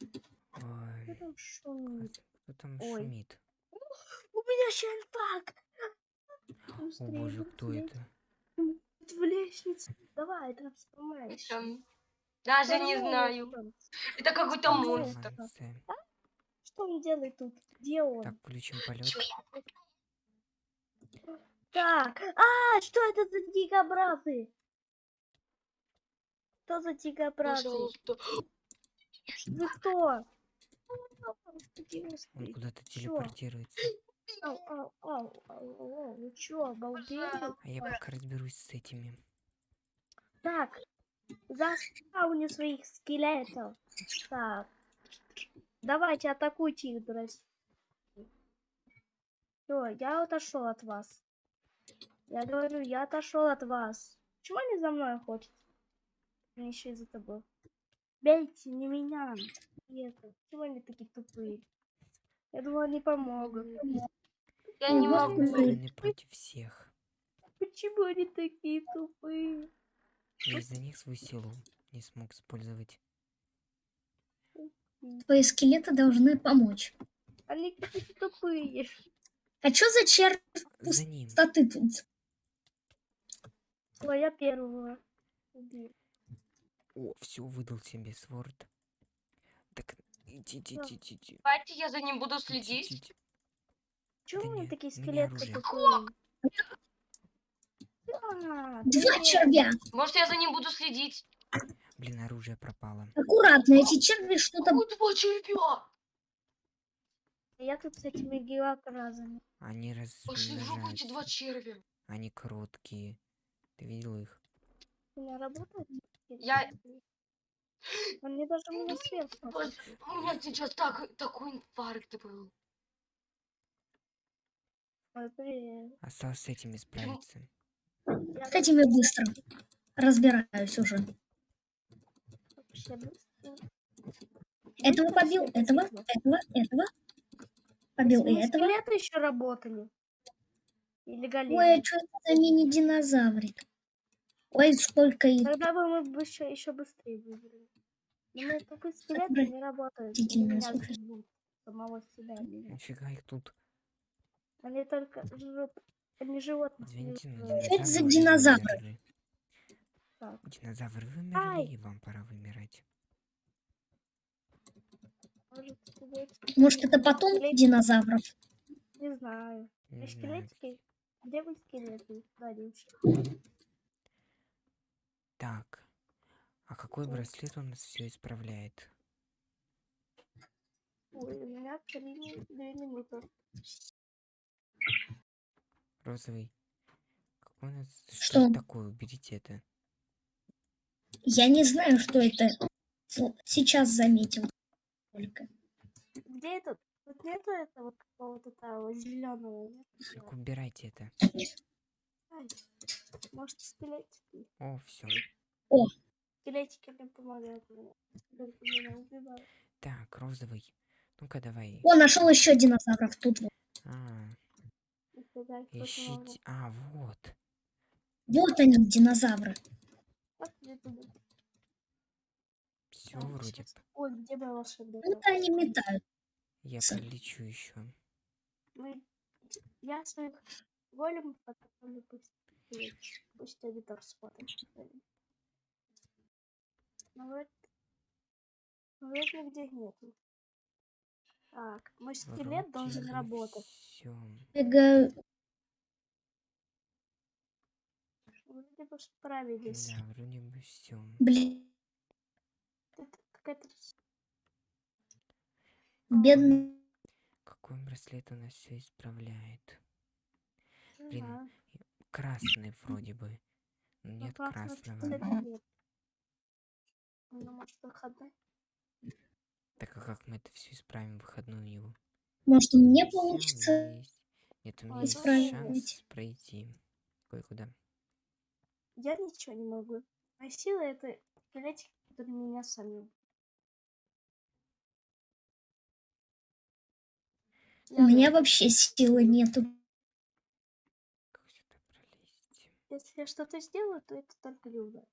Ой, Кто там шумит? кто там Ой. шумит? У меня щенпак! О боже, кто это? В лестнице. Давай, там сломаешь. Там. Даже не знаю. Это какой-то монстр. Что он делает тут? Где он? Так, включим полет. Так, а, что это за дикобразы? Что за дикобразы? Пожалуйста. Вы кто? Он куда-то телепортируется. Ау, ау, ау, ау, ау, Вы чё, обалдели? А я пока разберусь с этими. Так, заспауни своих скелетов. Так, давайте атакуйте их, друзья. Все, я отошел от вас. Я говорю, я отошел от вас. Чего они за мной охотятся? Они еще и за тобой. Бейте, не меня. Нет, чего они такие тупые? Я думала, они помогут. Я не могу. Они против всех. Почему они такие тупые? Я из-за них свою силу не смог использовать. Твои скелеты должны помочь. Они какие-то тупые. А чё за ним. пустоты тут? Ой, я первого. убил. О, все, выдал себе сворд. Так, идите, Да. идите, идите. Давайте я за ним буду следить. идите. Чего Да у меня нет, такие скелеты? А, Два привет. червя. Может, я за ним буду следить? Блин, оружие пропало. Аккуратно, эти черви что-то... Ой, два червя! Я тут с этими геокразами. Они Пошли в жопу эти два червя. Они короткие. Ты видел их? У меня работает? Я- Он мне даже сверху. Боже, У меня сейчас так, такой инфаркт был. Привет. Осталось с этими справиться. Я С этими быстро. Разбираюсь уже. вообще быстро. Этого побил, этого, этого, этого. Побил и этого. Скелеты еще работали. Или. Ой, а что это за мини-динозаврик? Ой, сколько их. Тогда бы мы бы еще, еще быстрее выбрали. Но тупые скелеты Отвратительно, не жрут. Самого себя. Нифига их тут. Они только жрут. Они животных. не Извините, но. Что это за динозавры? Так. Динозавры Ай. вымерли, и вам пора вымирать. Может, это потом динозавров? Не знаю. Не знаю. скелетики? Где вы скелеты? Да. Так. А какой браслет у нас все исправляет? Ой, у меня три две минуты. Розовый. Какой у нас... Что? это такое? Уберите это. Я не знаю, что это. Вот Сейчас заметил. Только. Где этот? Тут нету этого какого-то зеленого. Так убирайте это. Может, скелетики? О, все. Скелетики мне помогают. Так, розовый. Ну-ка давай. О, нашел еще динозавров тут. вот. А, ищите. А, вот. Вот они, динозавры. Все Так, вроде. Ой, где моя волшебная Вот палочка? они метают. Я полечу еще. Мы... Я своих големов подготовлю пусть. Пусть что ли. Ну вроде... ну, вроде нигде нету. Так, мой скелет должен работать. Бегаю. Вроде бы справились. Да, вроде бы все. Блин, Это какая-то... бедный. Какой браслет у нас все исправляет? Блин. Красный вроде бы. Ну, Нет красного красного. Ну, может, выходной? Так а как мы это все исправим в выходную его? Может, у меня получится. есть. Нет, у меня есть исправить. шанс пройти кое-куда. Я ничего не могу. Моя сила это скелетики, которые меня сами. У меня вообще силы нету. Как сюда пролезть? Если я что-то сделаю, то это только Люда.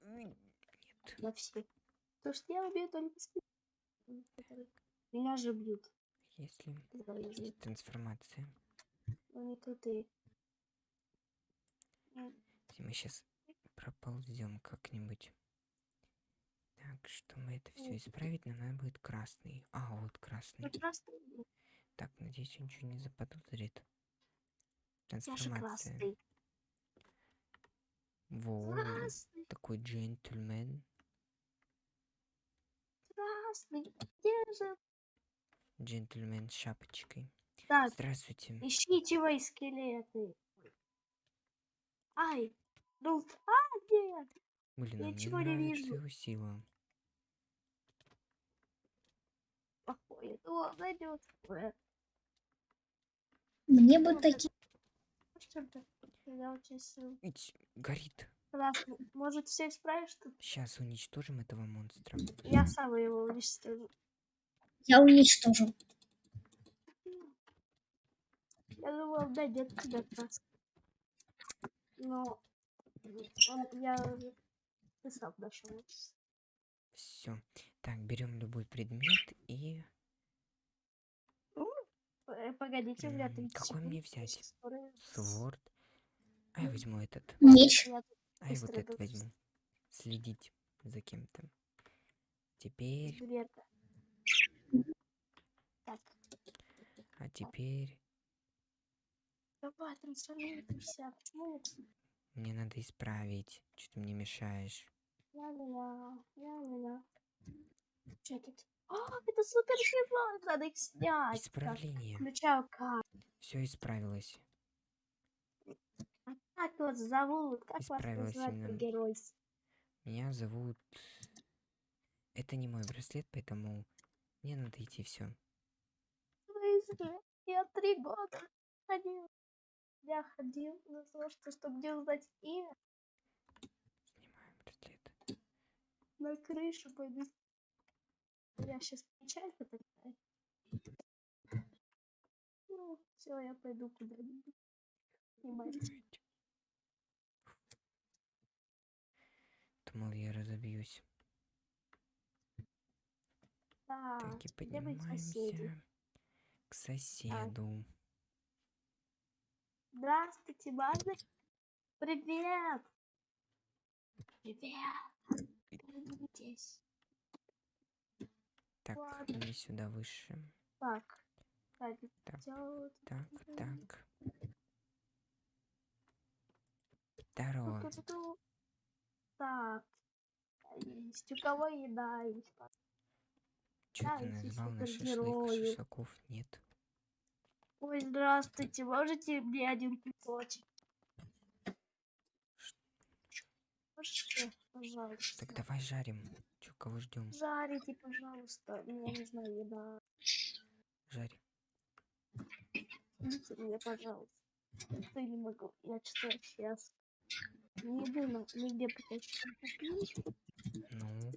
М, Нет. На все. То, что я убью только скелетики. Меня же бьют. Если есть трансформация. Ну не ты. Если мы сейчас проползем как-нибудь. Так, что мы это все исправить, нам надо будет красный. А, вот красный. Ну просто Так, надеюсь, он ничего не заподозрит. я же Трансформация. красный. Во, Красный, такой джентльмен. Где же? Джентльмен с шапочкой. Так, Здравствуйте. ищите мои скелеты. Ай, ну, а, нет. Блин, я а мне ничего не вижу. его сила. Плохое. О, найдет. Мне бы такие... Горит. Красный. Может, все исправишь Сейчас уничтожим этого монстра. Я сам его уничтожу. Я уничтожу. Я думал, найдет тебя красный. Но он, я уже ты сам нашел. Все. Так, берем любой предмет и... Э, Погодите, у меня М, 30 какой мне взять? Сворд. А я возьму этот. Меч. А я вот иду. возьму. Следить за кем-то. Теперь... Так, А теперь... давай, трансформируйся. Почему Мне надо исправить. Что ты мне мешаешь? я меня, я меня. Тут? А, это супер надо их снять. Исправление. включаю карту. Все исправилось. Как вас зовут? Как вас называют герой? Меня зовут... Это не мой браслет, поэтому мне надо идти все. Я три года ходил. Я ходил на то, что, чтобы мне узнать имя, Снимаем браслет. на крышу пойду. Я сейчас печалька такая. Ну, все, я пойду куда-нибудь. Снимать. Думал, я разобьюсь. Так, Так, и поднимаемся к соседу. Здравствуйте, можно? Привет! Привет! Здесь. Так, ладно. мне сюда выше. Так, Так, так, Мгм. так. Здорово. Так. Есть. У кого еда есть? Что Да, ты назвал на шашлык? Шашлыков нет. Ой, здравствуйте. Можете мне один кусочек? Можете, пожалуйста? Так давай жарим. Че, кого ждем? Жарите, пожалуйста. Мне нужна еда. Жарь. Дайте мне, пожалуйста. Я не могу. Я что сейчас не думаю, нигде почти купить. Ну.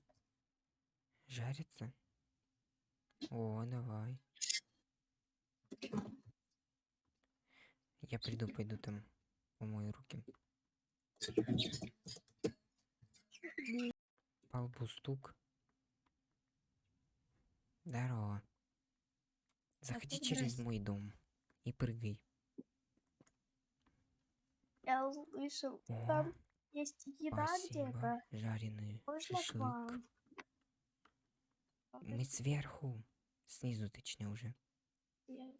Жарится? О, давай. Я приду, пойду там помою руки. По лбу стук. Здорово. Заходи через мой дом и прыгай. Я услышал, О, там есть еда где-то. Жареный Можно шашлык. Мы сверху. Снизу, точнее, уже. Я-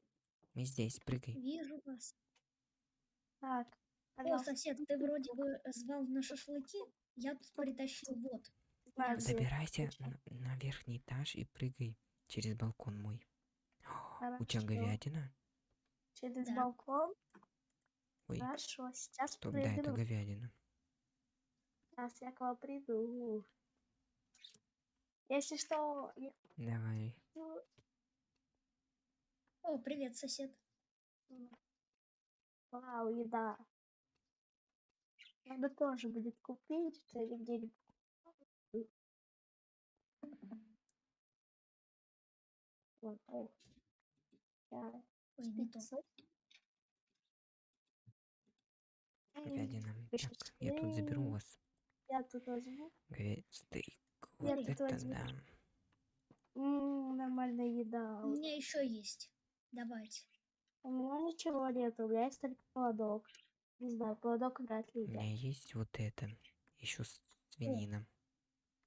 Мы здесь, прыгай. Вижу вас. Так, О, сосед, ты вроде бы звал на шашлыки. Я тут притащил вот. Забирайся на, на верхний этаж и прыгай через балкон мой. О, У тебя Хорошо. говядина? Через Да. балкон. Ой, Хорошо, сейчас стоп, да, это прыгну. говядина. Сейчас я к вам приду. Если что, я Давай. хочу- О, привет, сосед. Вау, еда. Надо тоже будет купить, что ли, где-нибудь. Вот, о. Я Ой. М, Говядина. Так, я тут заберу у «Эй, вас Я тут возьму. говядина. Стейк. Я Вот тут это возьму. да. М, нам нормальная еда. У меня еще есть. Давайте. У меня ничего нет, у меня есть только поводок. Не знаю, поводок вряд ли У меня есть вот это. Еще свинина.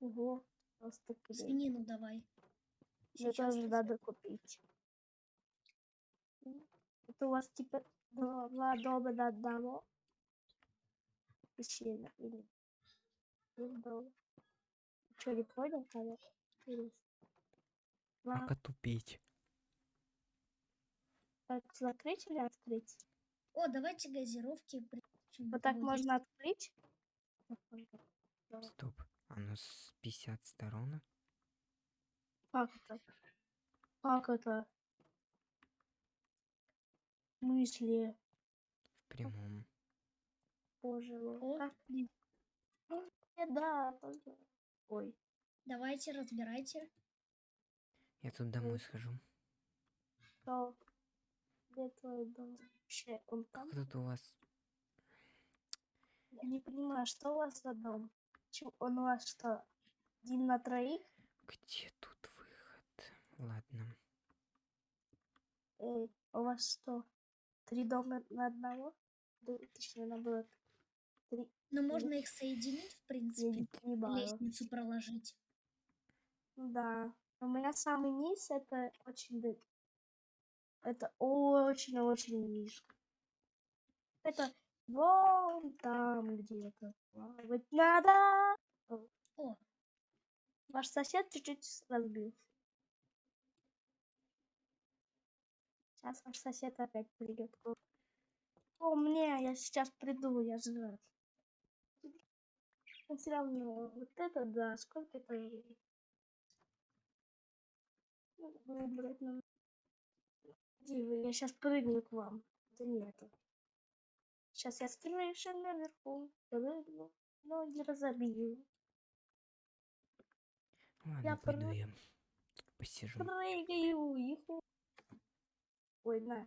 Ого, просто. Свинину давай. Мне Сейчас тоже надо купить. Это у вас типа два дома на одного? Пещера или Что, не понял. Два- Как отупить? так закрыть или открыть? О, давайте газировки. Вот так можно открыть? Стоп. Оно с 50 сторон? Как это? Как это? Мысли. В прямом. Боже мой. О. Как да, Ой. Давайте, разбирайте. Я тут домой схожу. Что? Где твой дом? Вообще, он там? Как тут у вас? Я не понимаю, что у вас за дом? Он у вас что, один на троих? Где тут выход? Ладно. Эй, у вас что, три дома на одного? Точнее, наоборот. Три, Но можно их соединить, в принципе. Лестницу проложить. Ну Да. У меня самый низ это очень... Это очень-очень низко. Это вон там где-то. Плавать надо. О, Ваш сосед чуть-чуть разбился. Сейчас ваш сосед опять придет. О, мне, я сейчас приду, я жрать. Но все равно, вот это да, сколько это? Ну, Выбрать нам. Где вы? Я сейчас прыгну к вам. Да нету. Сейчас я с крыши наверху прыгну, ноги разобью. Ладно, пойду прыг- я посижу. Прыгаю, иху. Ой, на.